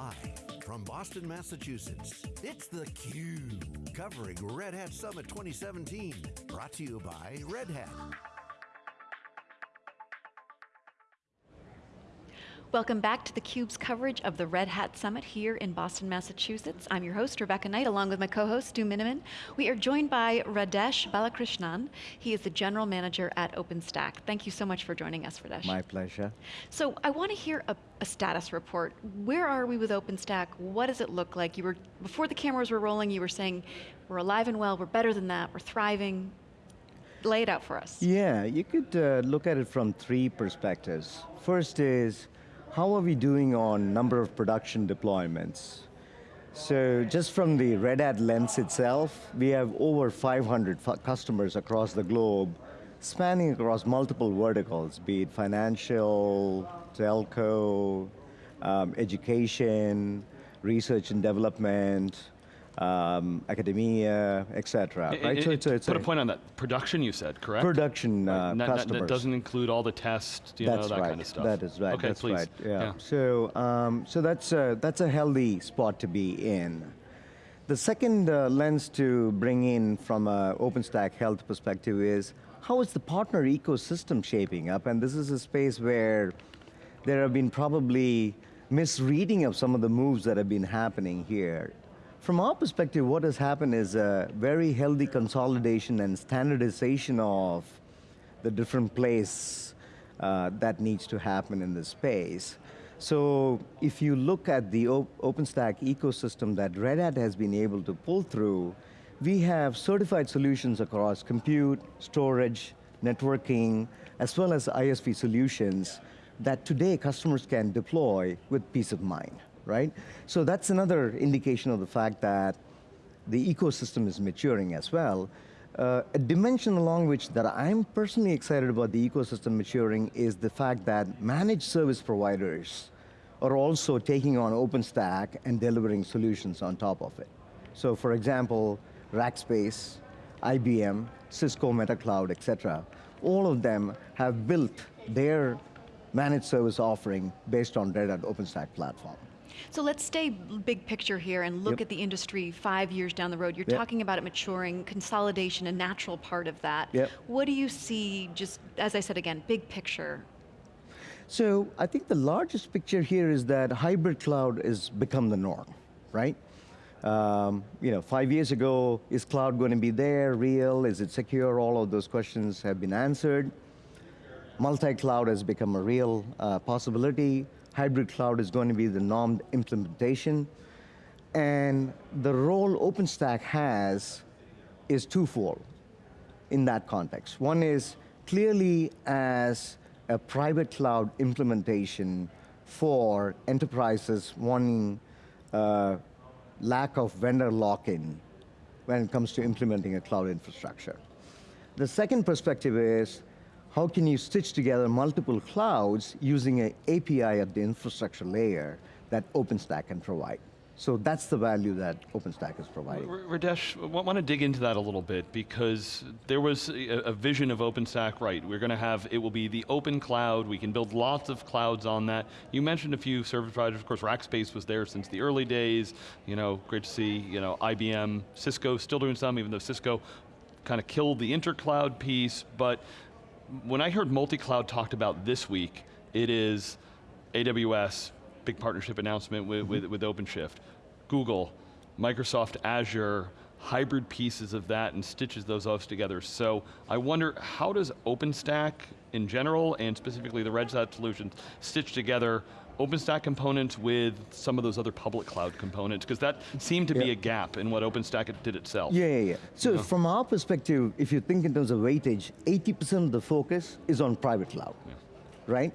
Live from Boston, Massachusetts, it's theCUBE, covering Red Hat Summit 2017. Brought to you by Red Hat. Welcome back to theCUBE's coverage of the Red Hat Summit here in Boston, Massachusetts. I'm your host, Rebecca Knight, along with my co-host, Stu Miniman. We are joined by Radhesh Balakrishnan. He is the General Manager at OpenStack. Thank you so much for joining us, Radhesh. My pleasure. So I want to hear a, a status report. Where are we with OpenStack? What does it look like? You were, before the cameras were rolling, you were saying, we're alive and well, we're better than that, we're thriving. Lay it out for us. Yeah, you could uh, look at it from three perspectives. First is, how are we doing on number of production deployments? So just from the Red Hat lens itself, we have over 500 customers across the globe, spanning across multiple verticals, be it financial, telco, um, education, research and development, um, academia, etc. Right? so it's, it's put a, a, point on that. Production, you said, correct? Production uh, right. customers. That doesn't include all the tests, you that's know, that right. kind of stuff. That is right. Okay, that's please. right. Yeah. yeah. So, um, so that's a, that's a healthy spot to be in. The second uh, lens to bring in from an OpenStack health perspective is how is the partner ecosystem shaping up? And this is a space where there have been probably misreading of some of the moves that have been happening here. From our perspective, what has happened is a very healthy consolidation and standardization of the different plays uh, that needs to happen in this space. So if you look at the OpenStack ecosystem that Red Hat has been able to pull through, we have certified solutions across compute, storage, networking, as well as ISV solutions that today customers can deploy with peace of mind right? So that's another indication of the fact that the ecosystem is maturing as well. Uh, a dimension along which that I'm personally excited about the ecosystem maturing is the fact that managed service providers are also taking on OpenStack and delivering solutions on top of it. So for example, Rackspace, IBM, Cisco MetaCloud, et cetera, all of them have built their managed service offering based on Red Hat OpenStack platform. So let's stay big picture here and look yep. at the industry five years down the road. You're yep. talking about it maturing, consolidation, a natural part of that. Yep. What do you see, just as I said again, big picture? So I think the largest picture here is that hybrid cloud has become the norm, right? Um, you know, five years ago, is cloud going to be there, real, is it secure? All of those questions have been answered. Multi-cloud has become a real uh, possibility hybrid cloud is going to be the norm implementation. And the role OpenStack has is twofold in that context. One is clearly as a private cloud implementation for enterprises wanting uh, lack of vendor lock-in when it comes to implementing a cloud infrastructure. The second perspective is how can you stitch together multiple clouds using an API at the infrastructure layer that OpenStack can provide? So that's the value that OpenStack is providing. Radhesh, I want to dig into that a little bit because there was a, vision of OpenStack, right? We're going to have, it will be the open cloud, we can build lots of clouds on that. You mentioned a few service providers, of course Rackspace was there since the early days, you know, great to see, you know, IBM, Cisco still doing some, even though Cisco kind of killed the intercloud piece, but when I heard multi-cloud talked about this week, it is AWS, big partnership announcement with, mm -hmm. with, with OpenShift, Google, Microsoft Azure, hybrid pieces of that and stitches those off together. So I wonder, how does OpenStack in general, and specifically the Red Hat solutions, stitch together OpenStack components with some of those other public cloud components? Because that seemed to yeah. be a gap in what OpenStack did itself. Yeah, yeah, yeah. So uh-huh. from our perspective, if you think in terms of weightage, 80% of the focus is on private cloud, yeah. right?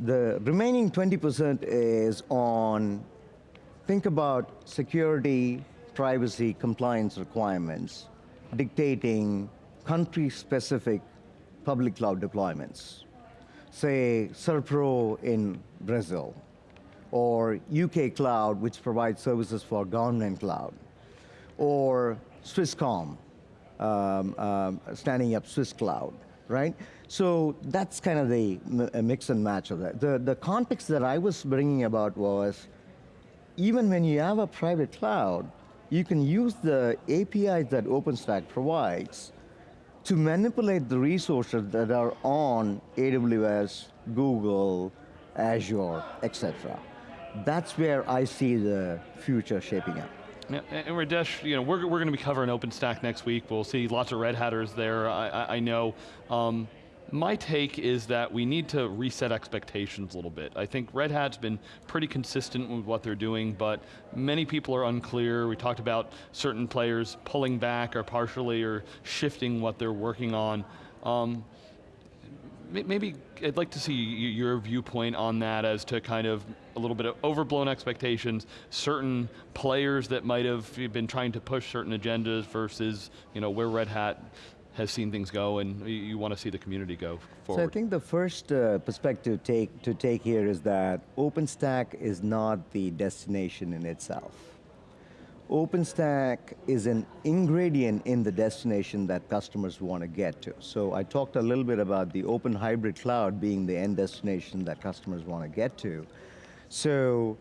The remaining 20% is on, think about security, privacy, compliance requirements, dictating country-specific public cloud deployments say, Serpro in Brazil, or UK Cloud, which provides services for government cloud, or Swisscom, um, um, standing up Swiss Cloud, right? So that's kind of the mix and match of that. The, the context that I was bringing about was, even when you have a private cloud, you can use the APIs that OpenStack provides to manipulate the resources that are on AWS, Google, Azure, etc. That's where I see the future shaping up. Yeah, and Radhesh, you know, we're, we're going to be covering OpenStack next week. We'll see lots of Red Hatters there, I, I, know. Um, my take is that we need to reset expectations a little bit. I think Red Hat's been pretty consistent with what they're doing, but many people are unclear. We talked about certain players pulling back or partially or shifting what they're working on. Um, maybe I'd like to see your viewpoint on that as to kind of a little bit of overblown expectations, certain players that might have been trying to push certain agendas versus you know, where Red Hat has seen things go and you want to see the community go forward. So I think the first uh, perspective take, to take here is that OpenStack is not the destination in itself. OpenStack is an ingredient in the destination that customers want to get to. So I talked a little bit about the open hybrid cloud being the end destination that customers want to get to. So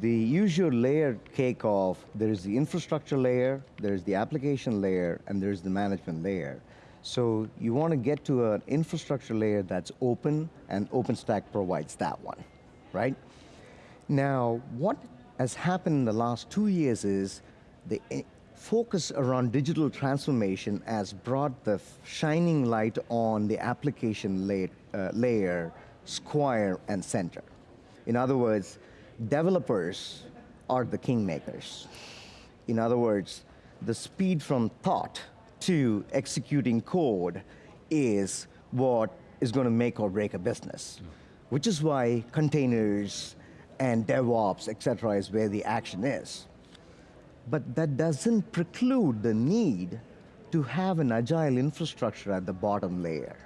the usual layer cake of, there is the infrastructure layer, there's the application layer, and there's the management layer. So you want to get to an infrastructure layer that's open, and OpenStack provides that one, right? Now, what has happened in the last two years is the eh, focus around digital transformation has brought the shining light on the application layer, uh, layer, square, and center. In other words, developers are the kingmakers. In other words, the speed from thought to executing code is what is going to make or break a business, which is why containers and DevOps, et cetera, is where the action is. But that doesn't preclude the need to have an agile infrastructure at the bottom layer.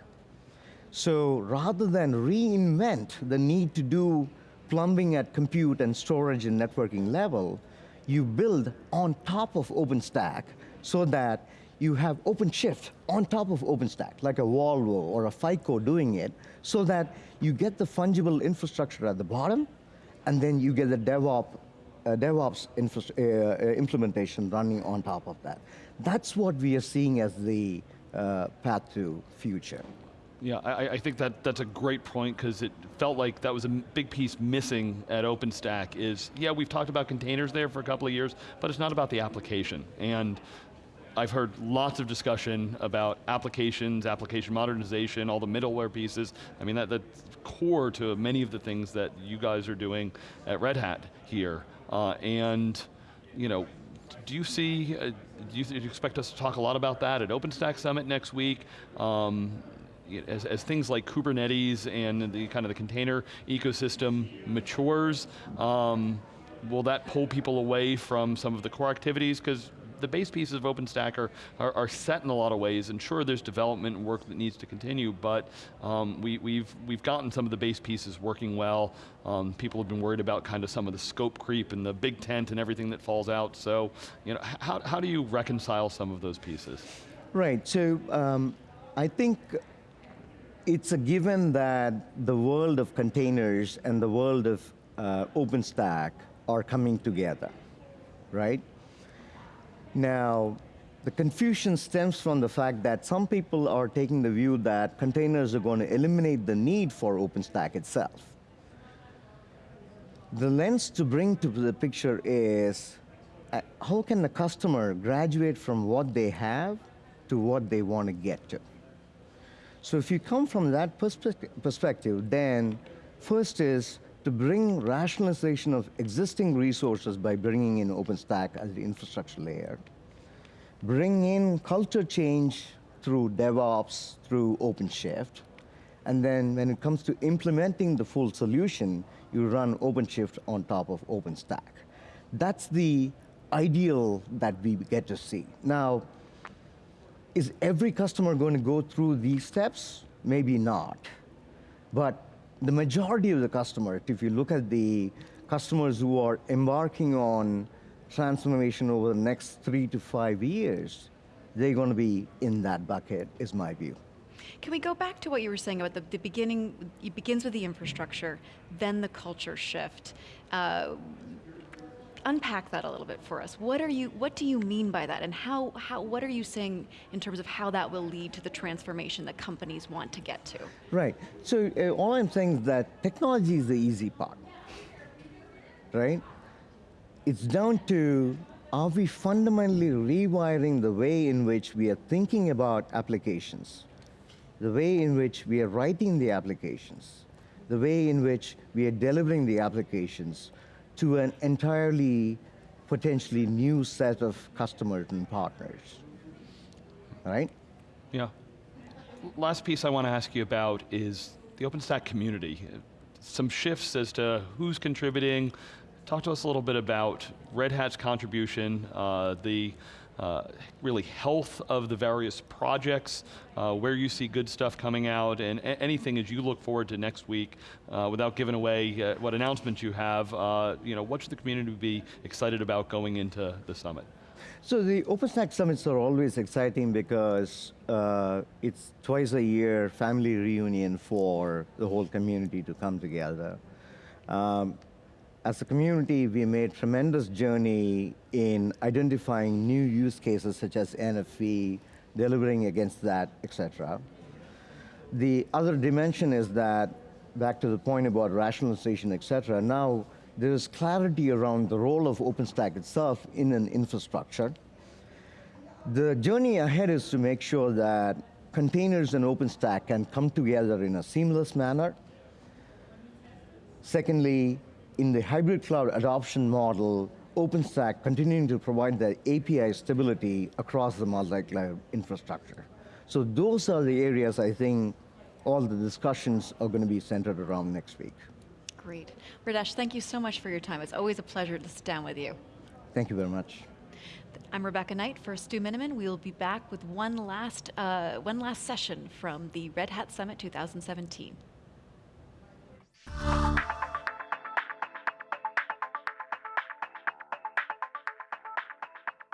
So rather than reinvent the need to do plumbing at compute and storage and networking level, you build on top of OpenStack so that you have OpenShift on top of OpenStack, like a Volvo or a FICO doing it, so that you get the fungible infrastructure at the bottom, and then you get the DevOps uh, DevOps uh, uh, implementation running on top of that. That's what we are seeing as the uh, path to future. Yeah, I, I, think that that's a great point because it felt like that was a big piece missing at OpenStack is, yeah, we've talked about containers there for a couple of years, but it's not about the application. And I've heard lots of discussion about applications, application modernization, all the middleware pieces. I mean, that, that's core to many of the things that you guys are doing at Red Hat here. Uh, and, you know, do you see, uh, do, you, do, you, expect us to talk a lot about that at OpenStack Summit next week? Um, as, as, things like Kubernetes and the kind of the container ecosystem matures, um, will that pull people away from some of the core activities? Because the base pieces of OpenStack are, are, are, set in a lot of ways, and sure there's development and work that needs to continue, but um, we, we've, we've gotten some of the base pieces working well. Um, people have been worried about kind of some of the scope creep and the big tent and everything that falls out, so you know, how, how do you reconcile some of those pieces? Right, so um, I think it's a given that the world of containers and the world of uh, OpenStack are coming together, right? Now, the confusion stems from the fact that some people are taking the view that containers are going to eliminate the need for OpenStack itself. The lens to bring to the picture is uh, how can the customer graduate from what they have to what they want to get to? So if you come from that perspective, then first is to bring rationalization of existing resources by bringing in OpenStack as the infrastructure layer, bring in culture change through DevOps, through OpenShift, and then when it comes to implementing the full solution, you run OpenShift on top of OpenStack. That's the ideal that we get to see. Now, is every customer going to go through these steps? Maybe not. But the majority of the customers, if you look at the customers who are embarking on transformation over the next three to five years, they're going to be in that bucket, is my view. Can we go back to what you were saying about the, the beginning, it begins with the infrastructure, then the culture shift. Uh, unpack that a little bit for us. What are you? What do you mean by that, and how? How? What are you saying in terms of how that will lead to the transformation that companies want to get to? Right. So uh, all I'm saying is that technology is the easy part, right? It's down to are we fundamentally rewiring the way in which we are thinking about applications, the way in which we are writing the applications, the way in which we are delivering the applications to an entirely potentially new set of customers and partners, right? Yeah. Last piece I want to ask you about is the OpenStack community. Some shifts as to who's contributing. Talk to us a little bit about Red Hat's contribution, uh, the uh, really health of the various projects, uh, where you see good stuff coming out, and anything as you look forward to next week, uh, without giving away uh, what announcements you have, uh, you know, what should the community be excited about going into the summit? So the OpenStack summits are always exciting because it's twice a year family reunion for the whole community to come together. Um, as a community, we made tremendous journey in identifying new use cases such as NFV, delivering against that, etc. The other dimension is that, back to the point about rationalization, etc. now there is clarity around the role of OpenStack itself in an infrastructure. The journey ahead is to make sure that containers and OpenStack can come together in a seamless manner. Secondly, in the hybrid cloud adoption model, OpenStack continuing to provide the API stability across the multi-cloud infrastructure. So those are the areas I think all the discussions are going to be centered around next week. Great. Radhesh, thank you so much for your time. It's always a pleasure to sit down with you. Thank you very much. I'm Rebecca Knight for Stu Miniman. We will be back with one last, uh, one last session from the Red Hat Summit 2017.